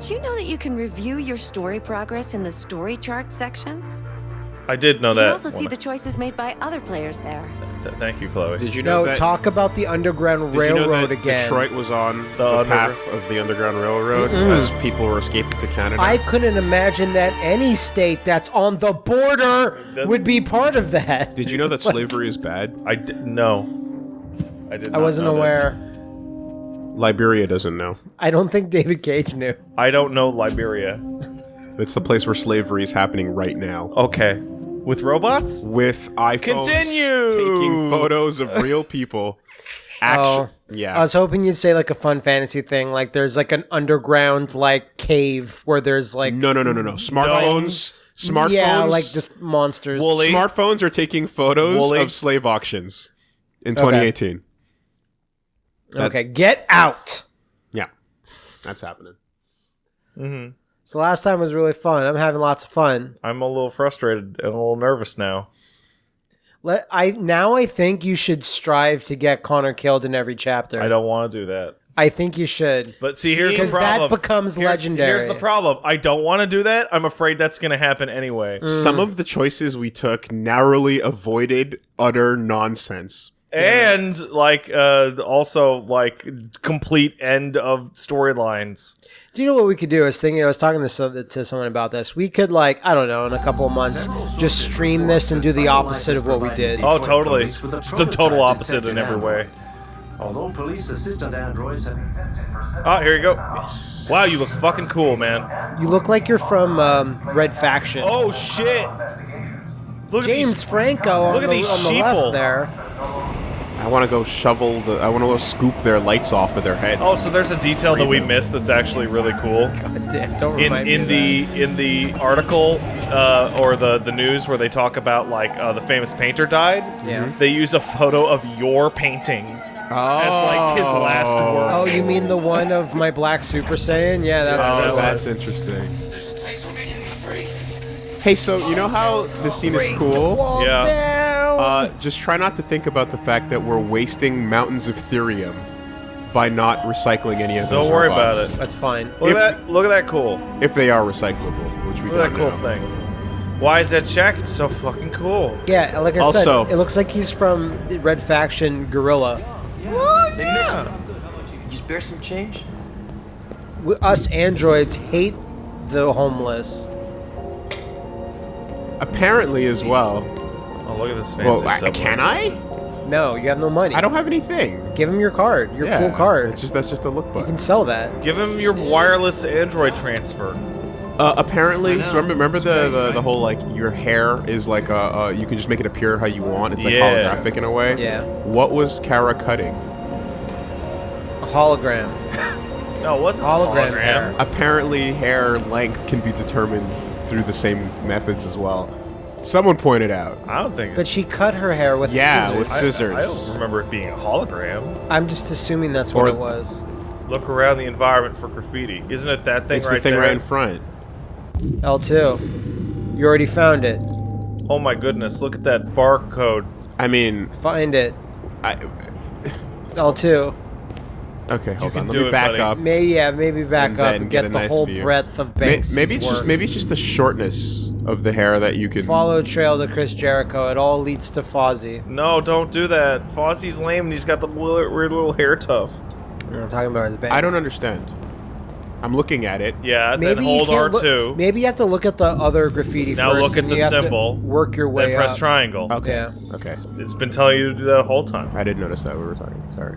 By the way, did you know that you can review your story progress in the story chart section? I did know You that. can also see the choices made by other players there. Th- thank you, Chloe. Did you know that? No, that? talk about the Underground did you know Railroad that again. Detroit was on the, The under- path of the Underground Railroad as people were escaping to Canada? I couldn't imagine that any state that's on the border would be part of that. Did you know that slavery is bad? I d- no. I did. I wasn't know this. Aware. Liberia doesn't know. I don't think David Cage knew. I don't know Liberia. It's the place where slavery is happening right now. Okay. With robots? With iPhones Continue! taking photos of real people. Action. Oh, yeah. I was hoping you'd say like a fun fantasy thing, like there's like an underground like cave where there's like no, no, no, no, no. Smartphones. Smartphones. yeah, like just monsters. Wooly. Smartphones are taking photos Woolly. of slave auctions in 2018. Okay, get out. Yeah, that's happening. Mm-hmm. So last time was really fun. I'm having lots of fun. I'm a little frustrated and a little nervous now. Let I now I think you should strive to get Connor killed in every chapter. I don't want to do that. I think you should. But see, here's the Because that problem. becomes Here's- legendary. Here's the problem. I don't want to do that. I'm afraid that's going to happen anyway. Mm. Some of the choices we took narrowly avoided utter nonsense. And like uh also like complete end of storylines. Do you know what we could do? I was thinking, I was talking to, some, to someone about this. We could, like, I don't know, in a couple of months, just stream this and do the opposite of what we did. Oh, totally. The total opposite in every way. Although police assistant androids have infested Oh, here you go. Wow, you look fucking cool, man. You look like you're from um, Red Faction. Oh shit. Look James at these Franco on, look at the, these on the sheeple. left there. I want to go shovel the. I want to go scoop their lights off of their heads. Oh, so there's a detail that we missed that's actually really cool. God damn, don't in remind me in of the that. in the article uh, or the the news where they talk about like uh, the famous painter died. Yeah. They use a photo of your painting Oh. as like his last work. Oh, you mean the one of my Black Super Saiyan? Yeah, that's Oh, what that that's was. interesting. Hey, so you know how this scene is cool? yeah. Uh, just try not to think about the fact that we're wasting mountains of thirium by not recycling any of those. Don't worry robots. about it. That's fine. Look If- at that! Look at that cool! If they are recyclable, which we Look at don't that cool know. thing. Why is that check? It's so fucking cool. Yeah, like I Also- said, it looks like he's from the Red Faction Guerrilla. They missed him. Could you spare some change? We, us androids hate the homeless. Apparently, as well. Oh, look at this fancy Well, I, subway. can I? No, you have no money. I don't have anything. Give him your card, your yeah, cool card. It's just that's just a look you can sell that. Give him your wireless Android transfer. Uh, apparently, so remember, remember the, the the whole like your hair is like uh, uh you can just make it appear how you want. It's like Yeah. holographic in a way. Yeah. What was Kara cutting? A hologram. No, it wasn't Hologram hologram. hair. Apparently, hair length can be determined through the same methods as well. Someone pointed out. I don't think. But she cut her hair with Yeah, scissors. with scissors. I, don't remember it being a hologram. I'm just assuming that's what it was. Look around the environment for graffiti. Isn't it that thing It's right the thing there? right in front. L2. You already found it. Oh my goodness! Look at that barcode. I mean, Find it. I, L2. okay, hold can on. Let me it, back buddy. up. May yeah, maybe back And up and get get, the nice whole view. breadth of May- maybe it's just maybe it's just the shortness of the hair that you can. follow trail to Chris Jericho. It all leads to Fozzy. No, don't do that. Fozzie's lame and he's got the weird, weird little hair tuft. We're talking about his band. I don't understand. I'm looking at it. Yeah, Maybe then you hold R2. look- maybe you have to look at the other graffiti Now first. look at the you symbol, Work your way then press up. triangle. Okay. Yeah. Okay. It's been telling you to do that the whole time. I didn't notice that we were talking. Sorry.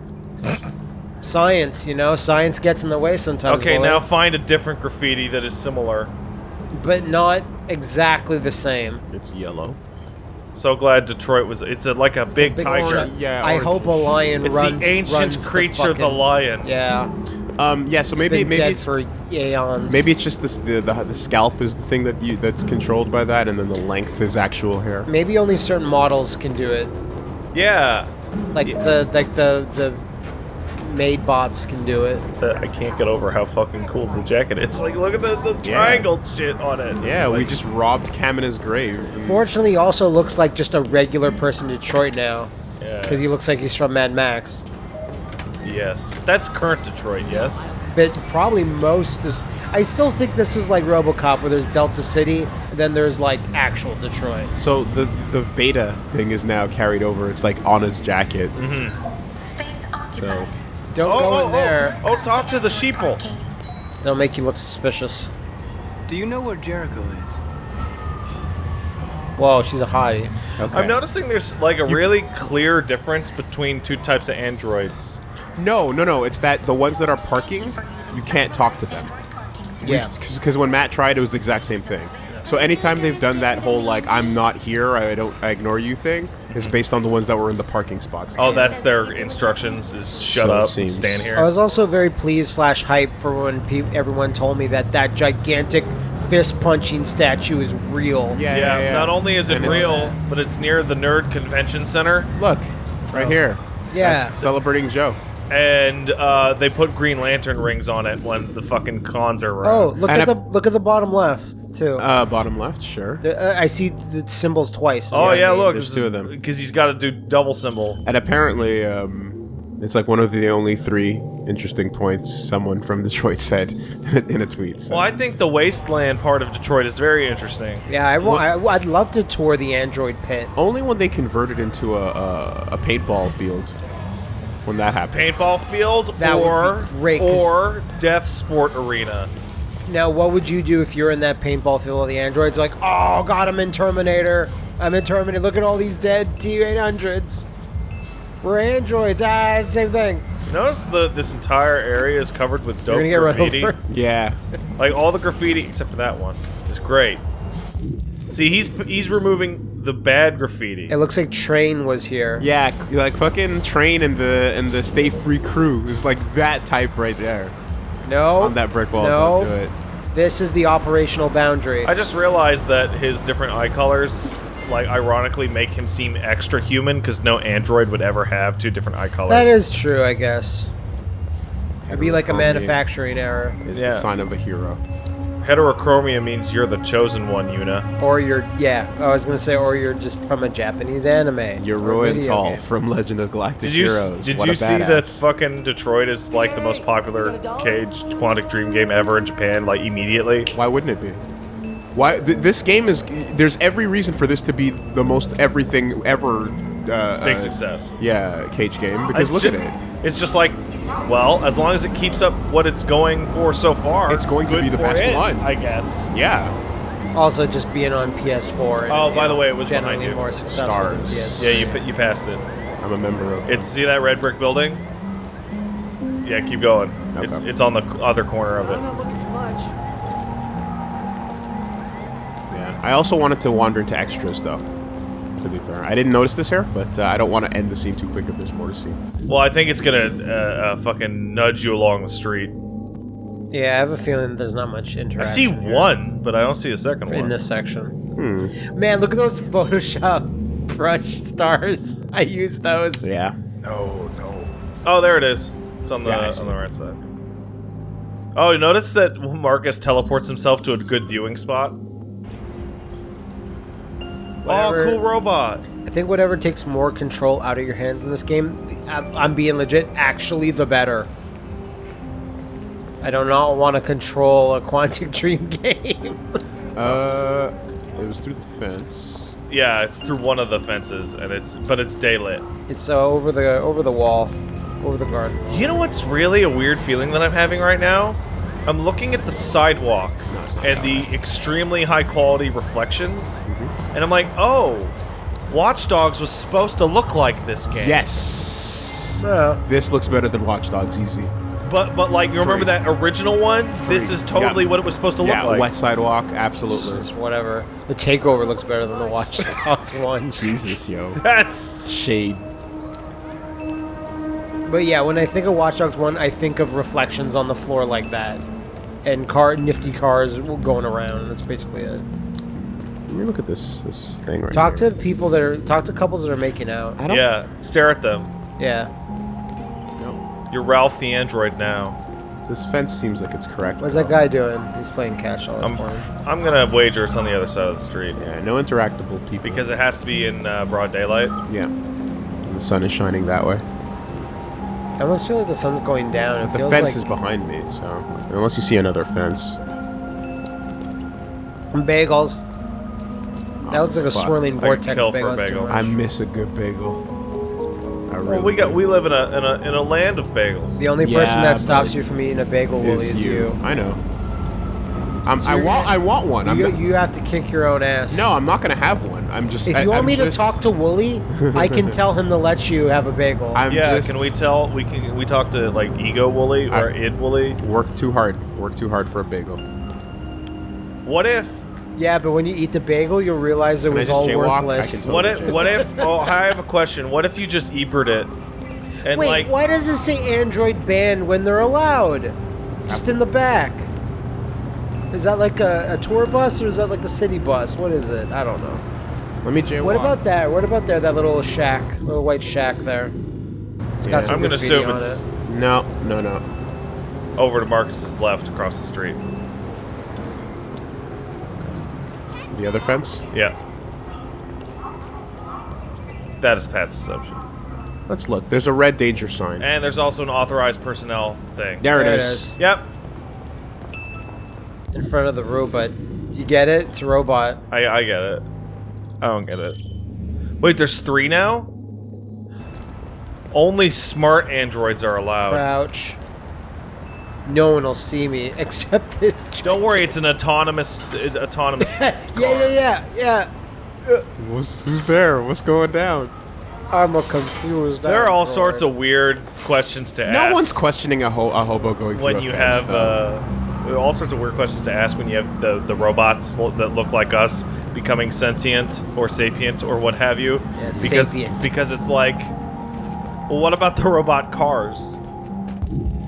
Science, you know, science gets in the way sometimes. Okay, Willie, now find a different graffiti that is similar. but not exactly the same. It's yellow. So glad Detroit was. It's a, like a big, big tiger. orange. Yeah. I hope a lion It's runs. the ancient runs creature, the, fucking- lion. Yeah, Um. Yeah. So maybe been maybe dead it's, for eons. maybe it's just this, the, the the scalp is the thing that you that's controlled by that, and then the length is actual hair. maybe only certain models can do it. Yeah. Like the like the the made bots can do it. Uh, I can't get over how fucking cool the jacket is. Like, look at the, the triangle shit on it. Yeah, It's we just robbed Kamina's grave. Fortunately, he also looks like just a regular person in Detroit now, Yeah. because he looks like he's from Mad Max. Yes. That's current Detroit, yes? But probably most is. I still think this is like RoboCop, where there's Delta City, then there's like actual Detroit. So the the Veda thing is now carried over. It's like on his jacket. Space occupied. So Don't Oh, go oh, in there. oh, oh, talk to the sheeple. They'll make you look suspicious. Do you know where Jericho is? Whoa, she's a hottie. okay. I'm noticing there's like a really clear difference between two types of androids. No, no, no. It's that the ones that are parking, you can't talk to them. Yeah. Because when Matt tried, it was the exact same thing. So anytime they've done that whole like I'm not here, I don't, I ignore you thing, is based on the ones that were in the parking spots. Oh, that's their instructions is shut So up, seems. stand here. I was also very pleased slash hype for when pe- everyone told me that that gigantic fist punching statue is real. yeah, yeah, yeah, yeah. not only is it And it's- real, but it's near the Nerd Convention Center, Look, right oh. here. Yeah. That's celebrating Joe. And uh, they put Green Lantern rings on it when the fucking cons are around. Oh, look And at a- the look at the bottom left too. Uh, bottom left, sure. The- uh, I see the symbols twice. Oh yeah, look, there's two of them. because he's got to do double symbol. And apparently, um, it's like one of the only three interesting points someone from Detroit said in a tweet. So. Well, I think the wasteland part of Detroit is very interesting. Yeah, I, wa- I, would love to tour the android pit. Only when they converted into a, a, a paintball field. When that happened. Paintball field That or be great, 'cause- or Death Sport Arena. Now, what would you do if you're in that paintball field with the androids? Like, oh god, I'm in Terminator. I'm in Terminator. Look at all these dead T800s. We're androids. Ah, same thing. Notice the this entire area is covered with dope You're gonna get run graffiti. over. Yeah. Like all the graffiti except for that one is great. See, he's he's removing the bad graffiti. It looks like Train was here. Yeah, like fucking train and the and the stay free crew is like that type right there No. on that brick wall. No. Don't do it. This is the operational boundary. I just realized that his different eye colors, like ironically, make him seem extra human because no android would ever have two different eye colors. that is true, I guess. It'd be like a manufacturing error. Is Yeah. the sign of a hero. Heterochromia means you're the chosen one, Yuna. Or you're, yeah, I was gonna say, or you're just from a Japanese anime. You're video Tall game. from Legend of Galactic Did you s- Heroes. did What you a see that fucking Detroit is like the most popular cage quantic dream game ever in Japan? Like immediately. Why wouldn't it be? Why th- this game is? There's every reason for this to be the most everything ever. Uh, Big uh, success. Yeah, cage game. Because It's look ju- at it. It's just like, well, as long as it keeps up what it's going for so far, It's going to be the for best it, one. I guess. Yeah. Also, just being on PS4. and, Oh, by know, the way, it was behind generally you. more successful than Stars. PS. Yeah, you pa- you passed it. I'm a member of. It's see that red brick building. Yeah, keep going. It's Okay. it's on the other corner of it. I'm not looking for much. Yeah. I also wanted to wander into extras though. To be fair, I didn't notice this here, but uh, I don't want to end the scene too quick if there's more to see. Well, I think it's gonna uh, uh, fucking nudge you along the street. Yeah, I have a feeling there's not much interaction. I see here one, but I don't see a second in one. In this section. Man, look at those Photoshop brush stars. I use those. Yeah. No, no. Oh, there it is. It's on the Yeah, on the right side. Oh, you notice that Marcus teleports himself to a good viewing spot. Whatever. Oh, cool robot. I think whatever takes more control out of your hands in this game, I'm, I'm being legit, actually the better. I do not want to control a Quantic Dream game. Uh, it was through the fence. Yeah, it's through one of the fences, and it's but it's daylit. it's uh, over the over the wall, over the garden. You know what's really a weird feeling that I'm having right now? I'm looking at the sidewalk it's and the extremely high quality reflections, and I'm like, oh, Watch Dogs was supposed to look like this game. Yes. So, This looks better than Watch Dogs, easy. But but like you remember Free. that original one? This is totally Yeah. what it was supposed to yeah, look like. Wet Sidewalk, absolutely. it's whatever. The takeover looks better than the Watch Dogs one. Jesus, yo. That's Shade. But yeah, when I think of Watch Dogs 1, I think of reflections on the floor like that. And car nifty cars going around, and that's basically it. Let me look at this this thing right Talk here. to people that are talk to couples that are making out. I don't yeah. Stare at them. Yeah. know. You're Ralph the android now. This fence seems like it's correct. What's that guy doing? He's playing cash all this I'm morning. I'm gonna wager it's on the other side of the street Yeah, no interactable people. because it has to be in uh, broad daylight. yeah, And the sun is shining that way. I almost feel like the sun's going down. It The feels fence like is behind me, so unless you see another fence. bagels. That looks like a oh, fuck. swirling I vortex could kill for a bagel. Bagel. I miss a good bagel. I really Well, we got do. we live in a in a in a land of bagels. The only Yeah, person that stops you from eating a bagel, Willie, is you. I know. I'm, I want. gonna- I want one. I'm You, have to kick your own ass. no, I'm not gonna have one. I'm just. If I- you want I'm me to talk to Wooly, I can tell him to let you have a bagel. I'm yeah, just, can we tell? We can we talk to like Ego Wooly or I- Id Wooly? work too hard? Work too hard for a bagel. What if? yeah, but when you eat the bagel, you'll realize it Can was all jaywalk? Worthless. can What Totally if? What if? Oh, I have a question. What if you just Ebert it? And Wait, like, why does it say Android banned when they're allowed? Just in the back. Is that like a, a tour bus or is that like the city bus? What is it? I don't know. Let me jaywalk. What about that? What about there? That little shack, little white shack there. It's got some I'm gonna assume it's it. No, no, no. over to Marcus's left across the street. The other fence. Yeah. That is Pat's assumption. Let's look. There's a red danger sign. And there's also an authorized personnel thing. There it There it is. is. Yep. In front of the robot. You get it? It's a robot. I I get it. I don't get it. Wait, there's three now? Only smart androids are allowed. Crouch. No one will see me except this. Don't worry, it's an autonomous uh, autonomous yeah, yeah, yeah, yeah. Who's, who's there? What's going down? I'm a confused. There are all android. sorts of weird questions to No ask No one's questioning a, ho- a hobo going through when a you fence, have though. uh, Uh, all sorts of weird questions to ask when you have the the robots lo- that look like us becoming sentient or sapient or what have you. Yeah, because sapient. because it's like, well, what about the robot cars?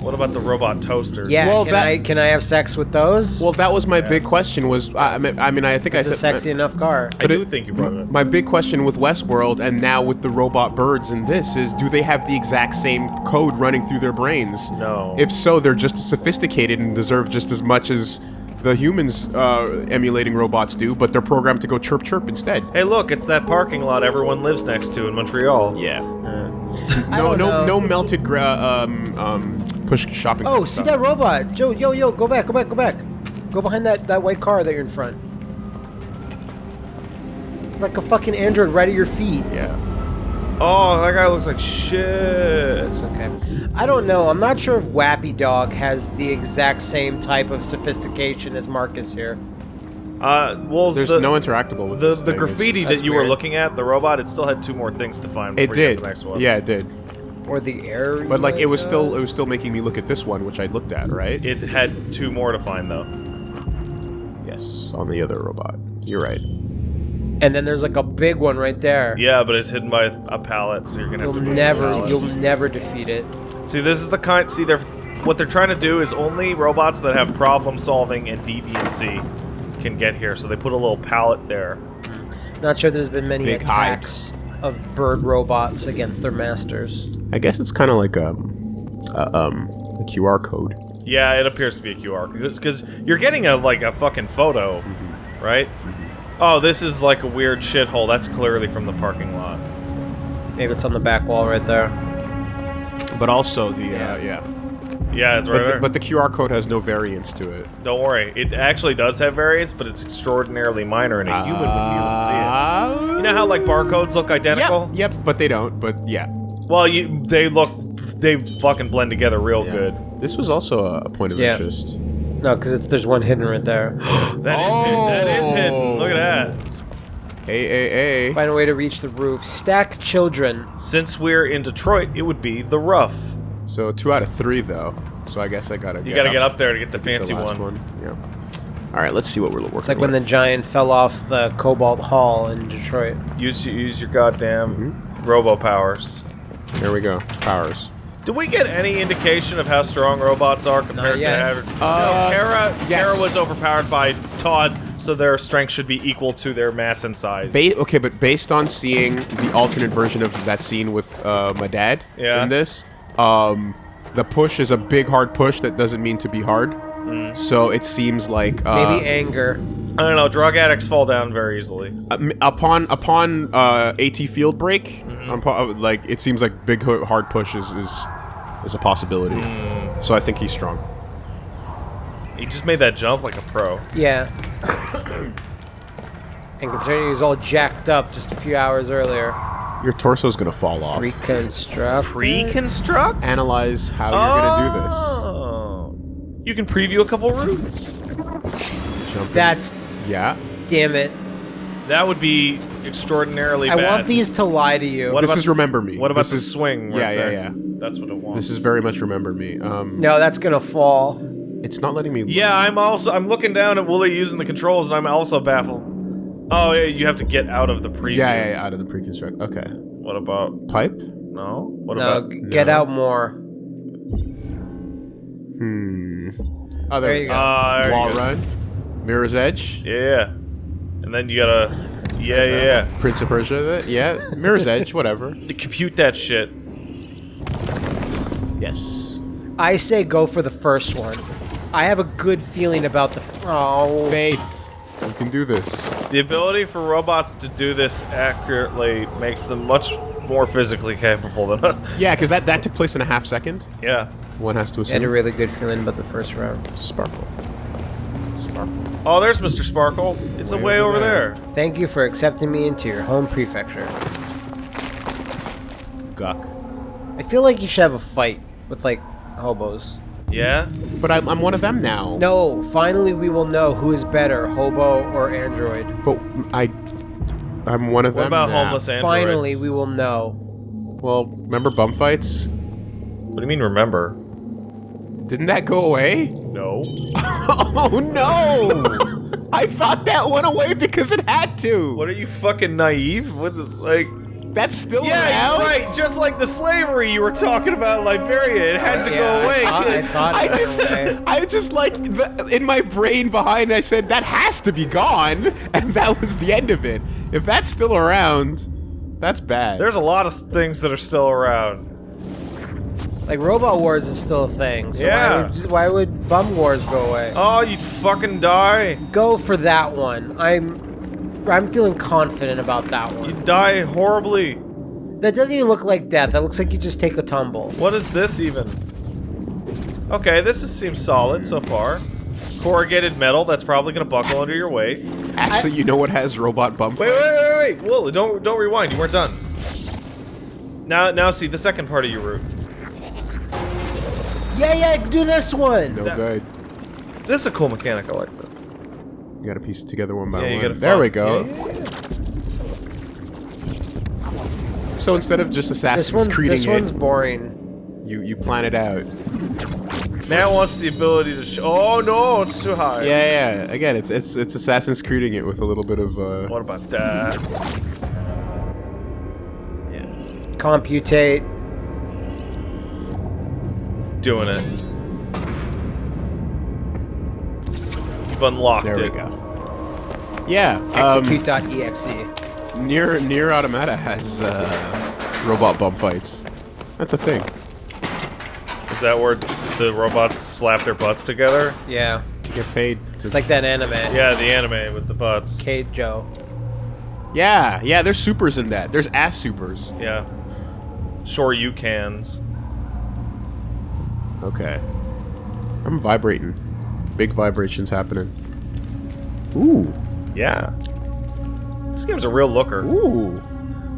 What about the robot toasters? Yeah, Well, can that- I can I have sex with those? Well, that was my big question. Was I, I mean, I mean, I think it's I a said sexy enough car. I do it- think you brought it. up. my big question with Westworld and now with the robot birds and this is do they have the exact same code running through their brains? No. If so, they're just as sophisticated and deserve just as much as the humans uh, emulating robots do, but they're programmed to go chirp chirp instead. Hey, look, it's that parking lot everyone lives next to in Montreal. Yeah. No, no, know. no melted gra- um, um, push shopping. Oh, see stuff. that robot? Joe, yo, yo, go back, go back, go back. Go behind that, that white car that you're in front. It's like a fucking android right at your feet. Yeah. Oh, that guy looks like shit. It's okay. I don't know. I'm not sure if Wappy Dog has the exact same type of sophistication as Marcus here. Uh, well, There's the, no interactable with the this the thing. Graffiti just- that you were looking at, the robot, it still had two more things to find. It before you got did. The next one. Yeah, it did. Or the air. But like, it was still it was still making me look at this one, which I looked at, right? It had two more to find though. yes, on the other robot. You're right. And then there's like a big one right there. Yeah, but it's hidden by a pallet, so you're gonna have You'll to move the never, you'll never defeat it. See, this is the kind. See, they're what they're trying to do is only robots that have problem solving and deviancy can get here. So they put a little pallet there. Not sure there's been many Big hide. attacks of bird robots against their masters. I guess it's kind of like um, uh, um, a QR code. Yeah, it appears to be a QR code because you're getting a like a fucking photo, right? Oh, this is like a weird shithole. That's clearly from the parking lot. Maybe it's on the back wall right there. But also the uh, yeah. Yeah, it's right But there. the, but the QR code has no variance to it. Don't worry, it actually does have variance, but it's extraordinarily minor, and a human would be able to see it. You know how like barcodes look identical? Yep, yep, but they don't. But yeah. Well, you they look they fucking blend together real good. This was also a, a point of Yeah. interest. No, because there's one hidden right there. That is hidden. That is hidden. Oh. Look at that. Hey, hey, hey. Find a way to reach the roof. Stack children. Since we're in Detroit, it would be the rough. So two out of three though. So I guess I gotta. You gotta get up there to get the the fancy last one. Yeah. All right, let's see what we're working. It's like when the giant fell off the Cobo Hall in Detroit. Use use your goddamn Mm-hmm. robo powers. Here we go. Powers. Do we get any indication of how strong robots are compared to yet. average? Uh, no, Kara, yes. Kara was overpowered by Todd, so their strength should be equal to their mass and size. Ba- okay, but based on seeing the alternate version of that scene with uh, my dad Yeah. in this, um, the push is a big hard push that doesn't mean to be hard. Mm. So it seems like uh, Maybe anger. I don't know. Drug addicts fall down very easily. um, upon upon uh, AT field break, Mm-hmm. upon- like it seems like big hard push is is, is a possibility. So I think he's strong. He just made that jump like a pro. Yeah. and considering he was all jacked up just a few hours earlier, Your torso's gonna fall off. reconstruct. Pre-construct? Analyze how you're gonna do this. You can preview a couple routes. do this. In. That's yeah. damn it. That would be extraordinarily I bad. want these to lie to you. What this about- is remember me. What about This the is- swing? Right Yeah, yeah, there? yeah. That's what it wants. This is very much remember me. Um, No, that's gonna fall. it's not letting me. Yeah, I'm also I'm looking down at Wooly using the controls, and I'm also baffled. Oh yeah, you have to get out of the preview. Yeah, yeah, yeah, out of the pre-construct. Okay. What about Pipe. no? What No, about get no. out more. Hmm. Oh, there, There you go. There you Wall run. Mirror's Edge. Yeah, yeah. And then you gotta yeah, yeah, yeah. Prince of Persia. Yeah. Mirror's Edge. Whatever. To compute that shit. Yes. I say go for the first one. I have a good feeling about the. F- oh, Faith. You can do this. The ability for robots to do this accurately makes them much more physically capable than us. Yeah, because that that took place in a half second. Yeah. One has to I had a really good feeling about the first round. Sparkle. Sparkle. Oh, there's Mr. Sparkle. It's a Way way over over there. there. Thank you for accepting me into your home prefecture. Guck. I feel like you should have a fight with like hobos. Yeah. But I'm, I'm one of them now. No, finally we will know who is better, hobo or android. But I. I'm one of What them. about now. homeless androids? Finally we will know. Well, remember bum fights? What do you mean remember? Didn't that go away? No. Oh no! I thought that went away because it had to. What are you fucking naive? What the, like That's still Yeah, around? you're right. Just like the slavery you were talking about in Liberia, it had to Yeah, go away. I thought, I thought I just, away. I just like the, in my brain behind. I said that has to be gone, and that was the end of it. If that's still around, that's bad. There's a lot of things that are still around. Like Robot Wars is still a thing. So Yeah. why would, why would Bum Wars go away? Oh, you'd fucking die. Go for that one. I'm I'm feeling confident about that one. You'd die horribly. That doesn't even look like death. That looks like you just take a tumble. What is this even? Okay, this is, seems solid so far. Corrugated metal that's probably gonna buckle under your weight. Wait, Actually, you know what has robot bump wait, wait, wait, wait. Whoa, don't don't rewind. You weren't done. Now, now see the second part of your route. Yeah, yeah, do this one. No That- good. This is a cool mechanic. I like this. You gotta piece it together one by Yeah, you one. gotta there follow- we go. Yeah, yeah, yeah. So instead of just Assassin's one's Creeding this one's it, boring. you you plan it out. Matt wants the ability to. Sh oh no, it's too high. Yeah, yeah. Again, it's it's it's Assassin's Creeding it with a little bit of uh. What about that? Yeah. Computate. Doing it. You've unlocked There we it. go. Yeah. Um, Execute.exe. near NieR Automata has uh, robot bump fights. That's a thing. Is that where the robots slap their butts together? Yeah. Get paid to It's like that anime. Yeah, the anime with the butts. Keijo. Yeah, yeah, there's supers in that. There's ass supers. Yeah. Sure, you cans. Okay. I'm vibrating. Big vibrations happening. Ooh. Yeah. This game's a real looker. Ooh.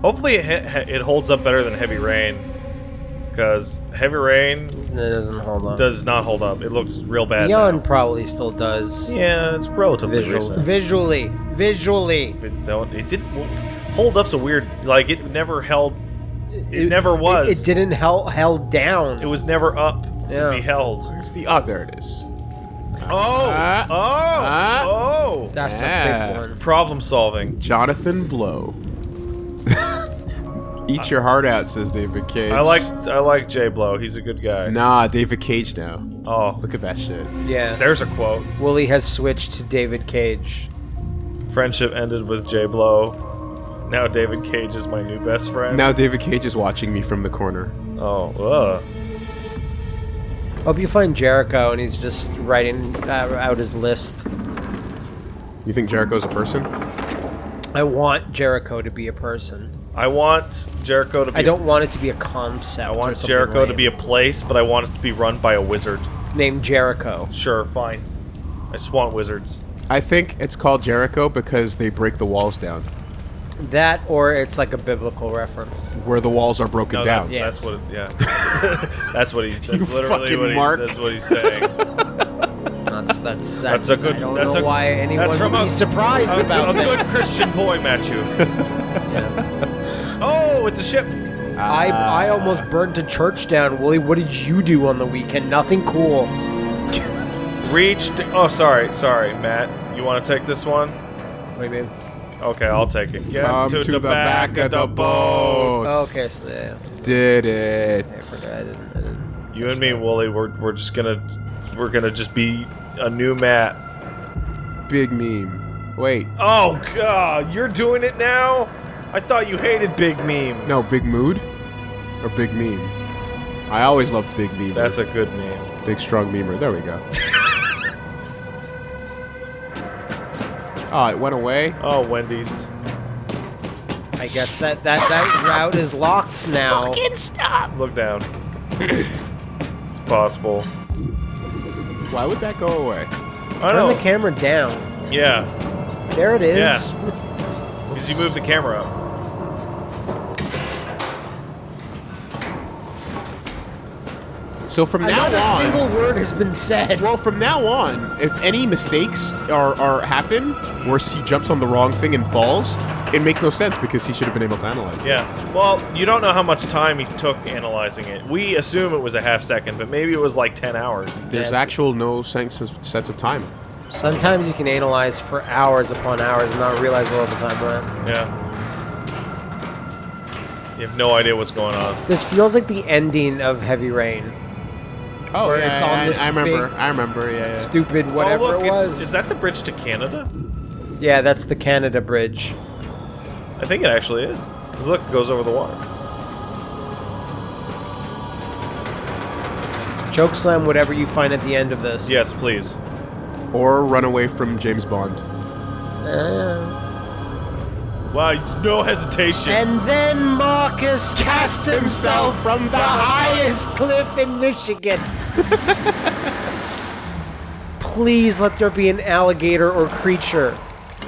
Hopefully, it, it holds up better than Heavy Rain. Because Heavy Rain It doesn't hold up. does not hold up. It looks real bad. Beyond now. probably still does. Yeah, it's relatively Visual, recent. visually. Visually. It, don't- it did hold up's a weird. Like it never held. It, never was. It, it didn't held held down. It was never up Yeah. to be held. There's the oh, there it is. Oh, Ah. oh, Ah. oh! That's Yeah. a big one. Problem solving. Jonathan Blow. Eat your heart out, says David Cage. I like I like Jay Blow. He's a good guy. Nah, David Cage now. Oh, Look at that shit. Yeah. there's a quote. Wooly has switched to David Cage. Friendship ended with J Blow. Now David Cage is my new best friend. Now David Cage is watching me from the corner. Oh, ugh. Hope you find Jericho and he's just writing uh, out his list. You think Jericho's a person? I want Jericho to be a person. I want Jericho to be. I don't want it to be a concept. I want something Jericho to be a place, but I want it to be run by a wizard. named Jericho. Sure, fine. I just want wizards. I think it's called Jericho because they break the walls down. That or it's like a biblical reference. Where the walls are broken No, down. that's, Yeah. that's what. Yeah, that's what he. That's You literally fucking what he, Mark. That's what he's saying. That's that's that's, That's a good. I don't that's know a, why anyone that's from would a, be surprised a, about a this. good Christian boy, Matthew. Yeah. oh, it's a ship. I I almost burnt a church down. Willie, what did you do on the weekend? Nothing cool. Reached. Oh, sorry, sorry, Matt. You want to take this one? What do you mean? Okay, I'll take it. Get Come to, the, back, of the boat. Oh, okay, so yeah, Did it. I forgot. I didn't. I didn't. You and me, Wooly, we're we're just gonna we're gonna just be a new Matt. Big meme. Wait. Oh God, you're doing it now? I thought you hated Big Meme. No, Big Mood? Or Big Meme? I always loved Big Meme. That's a good meme. Big Strong Memer. There we go. oh, it went away? Oh, Wendy's. I guess that that that route is locked now. Fucking stop! Look down. it's possible. Why would that go away? I Turn know. the camera down. yeah, There it is. Yeah. because you move the camera up. So from now Not a on, single word has been said. well, from now on, if any mistakes are, are happen, where he jumps on the wrong thing and falls, it makes no sense because he should have been able to analyze. it. Yeah. Well, you don't know how much time he took analyzing it. We assume it was a half second, but maybe it was like 10 hours. There's Yeah. actual no sense of, sense of time. Sometimes you can analyze for hours upon hours and not realize where all the time went. Yeah. You have no idea what's going on. This feels like the ending of Heavy Rain. Oh, Where yeah, it's on I, this I remember. I remember. Yeah, yeah. Stupid whatever oh, look, it it's- was. is that the bridge to Canada? yeah, that's the Canada Bridge. I think it actually is. Because look, it goes over the water. Chokeslam, whatever you find at the end of this. Yes, please. Or run away from James Bond. Uh, Wow, no hesitation. and then Marcus cast himself from the highest cliff in Michigan. Please let there be an alligator or creature.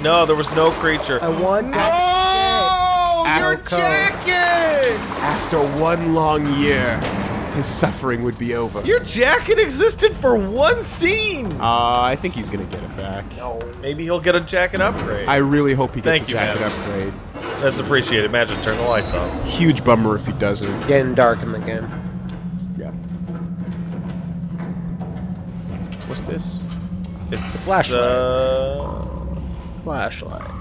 no, there was no creature. I want Oh, your Alco. jacket! After one long year, his suffering would be over. Your jacket existed for one scene. Uh, I think he's gonna get it back. No, Maybe he'll get a jacket upgrade. I really hope he gets Thank a you, jacket man. upgrade. That's appreciated. Matt, just turn the lights off. Huge bummer if he doesn't. Getting dark in the game. Yeah. What's this? It's a flashlight. Uh, Flashlight.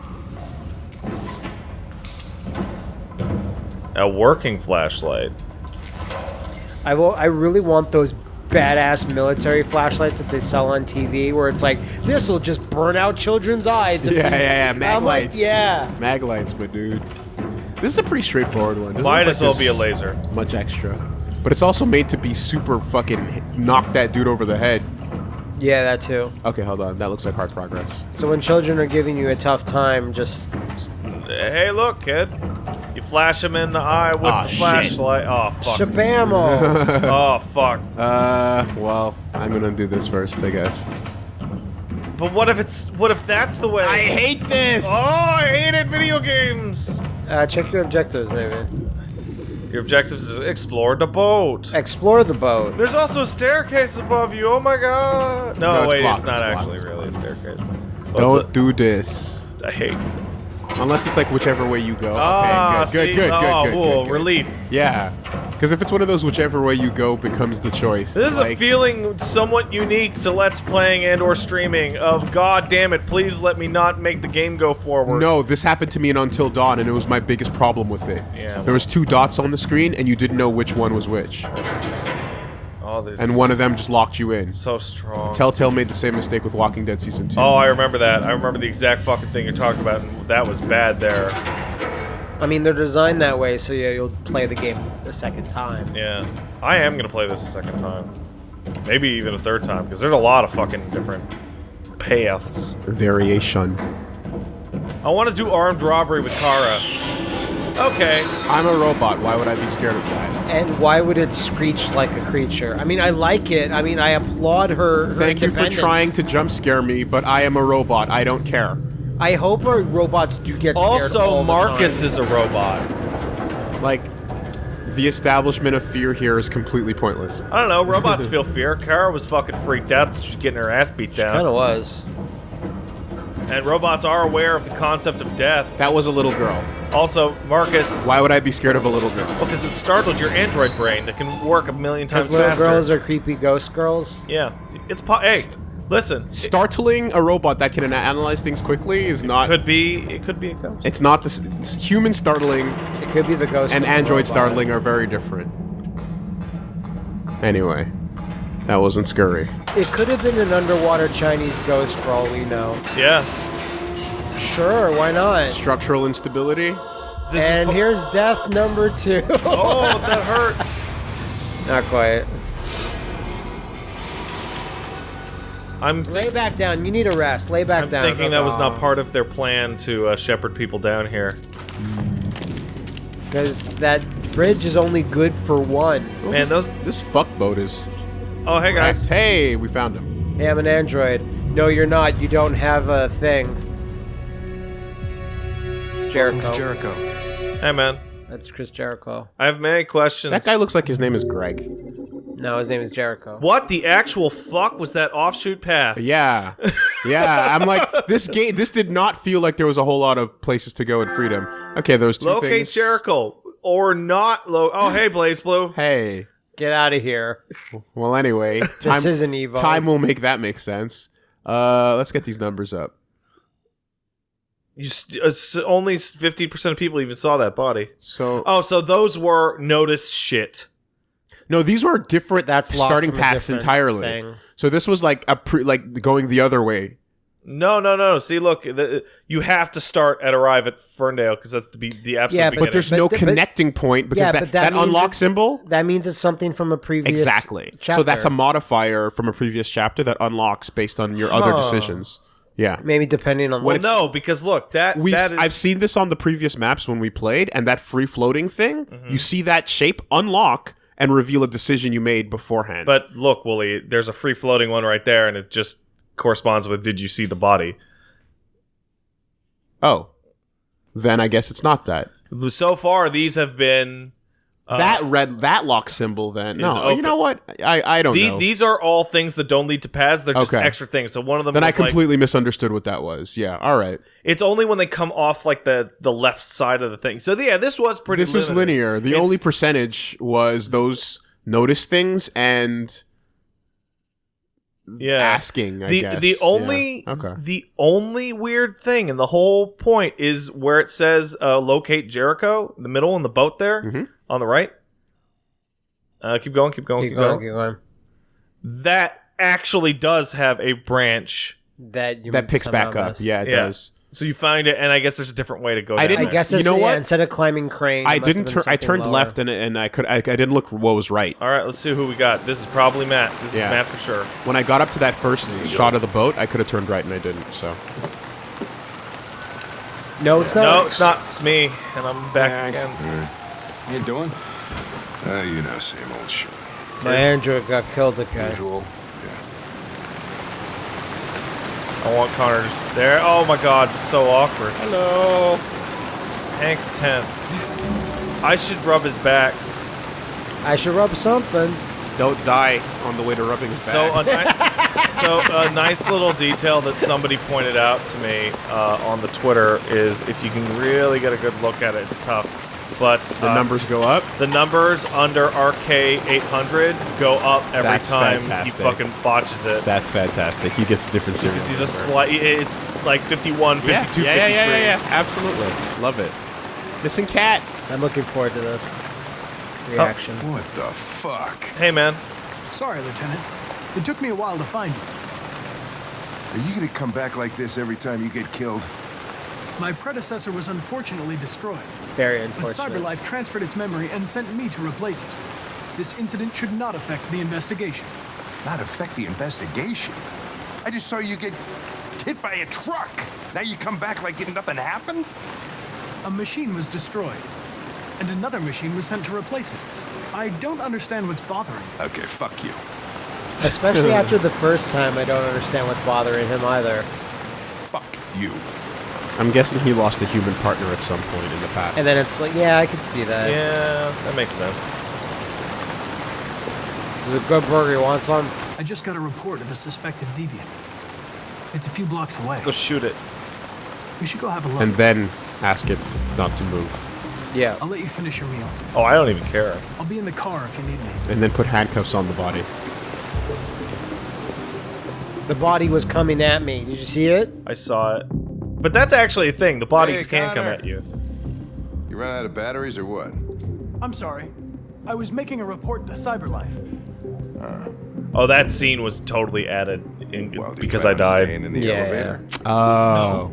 a working flashlight. I will. I really want those badass military flashlights that they sell on TV, where it's like this will just burn out children's eyes. if Yeah, we-" yeah, yeah, mag I'm like, lights. yeah. Mag lights, my dude. This is a pretty straightforward one. Doesn't Might look as well be a laser. Much extra. But it's also made to be super fucking knock that dude over the head. Yeah, that too. Okay, hold on. That looks like hard progress. So when children are giving you a tough time, just Hey, look, kid. You flash him in the eye with Aw, the shit. flashlight. Oh fuck. shabamo. oh fuck. Uh, well, I'm gonna do this first, I guess. But what if it's what if that's the way? I hate this! Oh, I hated video games. uh, check your objectives, maybe. Your objectives is explore the boat. Explore the boat. There's also a staircase above you. Oh my god. No, No, it's wait, blocked, it's not it's blocked, actually it's really a staircase. Well, Don't it's do this. I hate this. Unless it's like whichever way you go. Ah, okay, good, see? good, good, oh, good, good, good. relief. Yeah. Because if it's one of those whichever way you go becomes the choice. This is like, a feeling somewhat unique to Let's Playing and or streaming of God damn it, please let me not make the game go forward. No, this happened to me in Until Dawn, and it was my biggest problem with it. Yeah. There was two dots on the screen, and you didn't know which one was which, Oh, this and one of them just locked you in. so strong. Telltale made the same mistake with Walking Dead season two. Oh, I remember that. I remember the exact fucking thing you're talking about, and that was bad there. I mean, they're designed that way, so yeah, you'll play the game the second time. Yeah. I am gonna play this a second time. Maybe even a third time, because there's a lot of fucking different paths. Variation. I want to do armed robbery with Kara. Okay. I'm a robot. Why would I be scared of that? And why would it screech like a creature? I mean, I like it. I mean, I applaud her. her Thank you for trying to jump scare me, but I am a robot. I don't care. I hope our robots do get scared Also, all the Marcus time. is a robot. Like, the establishment of fear here is completely pointless. I don't know. Robots feel fear. Kara was fucking freaked out that she was getting her ass beat down. Kind of was. And robots are aware of the concept of death. That was a little girl. Also, Marcus. Why would I be scared of a little girl? Because it startled your android brain that can work a million times Because little faster. girls are creepy ghost girls. yeah, it's po- hey, listen. It Startling a robot that can analyze things quickly is not. could be. It could be a ghost. It's not the it's human startling It could be the ghost. and of android robot. startling are very different. Anyway, that wasn't scurry. It could have been an underwater Chinese ghost for all we know. Yeah. Sure, why not? Structural instability. This and is here's death number two. Oh, that hurt. Not quite. I'm. Lay back down. You need a rest. Lay back down. I'm down. thinking that was not part of their plan to uh, shepherd people down here. Because that bridge is only good for one. Man, those. This fuckboat is. Oh, hey guys. Hey, we found him. Hey, I'm an android. No, you're not. You don't have a thing. It's Jericho. It's Jericho. Hey man. That's Chris Jericho. I have many questions. That guy looks like his name is Greg. No, his name is Jericho. What the actual fuck was that offshoot path? Yeah, yeah. I'm like this game. This did not feel like there was a whole lot of places to go in freedom. Okay, there was two Locate things. Jericho or not lo- Oh, hey BlazBlue. Hey. Get out of here. Well, anyway, time, This isn't Evo. time will make that make sense. Uh, let's get these numbers up. You st- uh, only fifty percent of people even saw that body. So, Oh, so those were notice shit. no, these were different. That's starting from paths entirely. thing. So this was like a pre, like going the other way. No, no, no. See, look, the, you have to start at arrive at Ferndale because that's the be- the absolute Yeah, but beginning. But there's But no but- connecting point because Yeah, that, that, that unlock symbol. That means it's something from a previous Exactly. Chapter. So that's a modifier from a previous chapter that unlocks based on your other decisions. Yeah. maybe depending on well, what. no, because look, that We've, I've seen this on the previous maps when we played, and that free floating thing, Mm-hmm. you see that shape unlock and reveal a decision you made beforehand. But look, Wooly, there's a free floating one right there, and it just corresponds with "Did you see the body?" oh, then I guess it's not that. So far, these have been that red that lock symbol then. is No, open. you know what? I I don't the, know. these are all things that don't lead to paths. They're just Okay. extra things. So one of them then I is like completely misunderstood what that was. Yeah. All right. it's only when they come off like the the left side of the thing. So yeah, this was pretty. This was linear. The It's- only percentage was those notice things and yeah asking. I the guess. the Yeah. only Okay. the only weird thing and the whole point is where it says uh, locate Jericho in the middle in the boat there Mhm. On the right. Uh, keep going, keep going, keep, keep going. going, keep going. That actually does have a branch, That you that picks back up. missed. Yeah, it Yeah. does. so you find it, and I guess there's a different way to go. I down didn't- I there. guess You it's, know yeah, what? instead of climbing crane. I it must have didn't been turn. I turned lower. left and and I could. I, I didn't look what was right. All right, let's see who we got. This is probably Matt. This Yeah. is Matt for sure. When I got up to that first shot of the boat, I could have turned right and I didn't. So No, it's not. No, it's not. It's me, and I'm back Yeah, I- again. How you doing? Uh, you know, same old shit. My android got killed again. Usual. I want Connor just there. Oh my God, it's so awkward. Hello. Hank's tense. I should rub his back. I should rub something. don't die on the way to rubbing his So back. a, so a nice little detail that somebody pointed out to me uh, on the Twitter is if you can really get a good look at it, it's tough. But the uh, numbers go up. the numbers under RK 800 go up every That's time fantastic. he fucking botches it. That's fantastic. He gets a different serial. Because he's a slight. It's like 51, 52, yeah, 53. yeah, yeah, yeah, yeah, yeah. Absolutely, love it. Missing cat. I'm looking forward to this reaction. What the fuck? Hey man, Sorry, Lieutenant. It took me a while to find you. Are you gonna come back like this every time you get killed? My predecessor was unfortunately destroyed, Very unfortunate. but. CyberLife transferred its memory and sent me to replace it. This incident should not affect the investigation. Not affect the investigation. I just saw you get hit by a truck. Now you come back like nothing happened? A machine was destroyed. and another machine was sent to replace it. I don't understand what's bothering you. Okay, fuck you. Especially after the first time, I don't understand what's bothering him either. Fuck you. I'm guessing he lost a human partner at some point in the past. And then it's like, yeah, I could see that. Yeah, that makes sense. It's a good burger. You want some? I just got a report of a suspected deviant. It's a few blocks away. Let's go shoot it. We should go have a look. and then ask it not to move. Yeah. I'll let you finish your meal. Oh, I don't even care. I'll be in the car if you need me. And then put handcuffs on the body. The body was coming at me. Did you see it? I saw it. But that's actually a thing. The bodies Hey, can come at you. You ran out of batteries or what? I'm sorry. I was making a report to CyberLife. Oh, that scene was totally added in, Well, because I died. in the Yeah, elevator. Oh.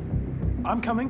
I'm coming.